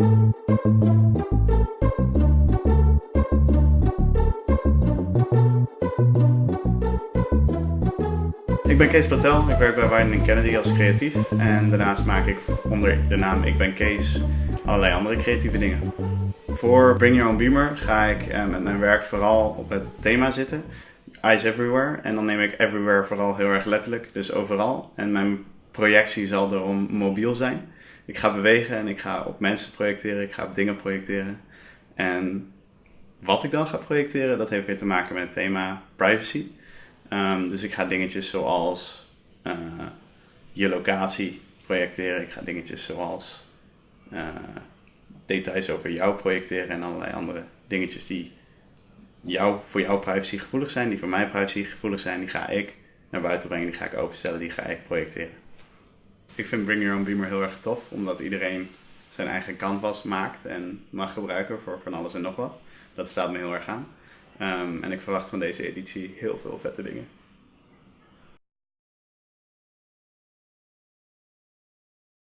Ik ben Kees Patel, ik werk bij Wyden Kennedy als creatief en daarnaast maak ik onder de naam Ik ben Kees allerlei andere creatieve dingen. Voor Bring Your Own Beamer ga ik eh, met mijn werk vooral op het thema zitten, Eyes Everywhere. En dan neem ik everywhere vooral heel erg letterlijk, dus overal. En mijn projectie zal daarom mobiel zijn. Ik ga bewegen en ik ga op mensen projecteren, ik ga op dingen projecteren. En wat ik dan ga projecteren, dat heeft weer te maken met het thema privacy. Um, dus ik ga dingetjes zoals uh, je locatie projecteren. Ik ga dingetjes zoals uh, details over jou projecteren en allerlei andere dingetjes die jou, voor jou privacy gevoelig zijn, die voor mij privacy gevoelig zijn, die ga ik naar buiten brengen, die ga ik openstellen, die ga ik projecteren. Ik vind Bring Your Own Beamer heel erg tof, omdat iedereen zijn eigen canvas maakt en mag gebruiken voor van alles en nog wat. Dat staat me heel erg aan. Um, en ik verwacht van deze editie heel veel vette dingen.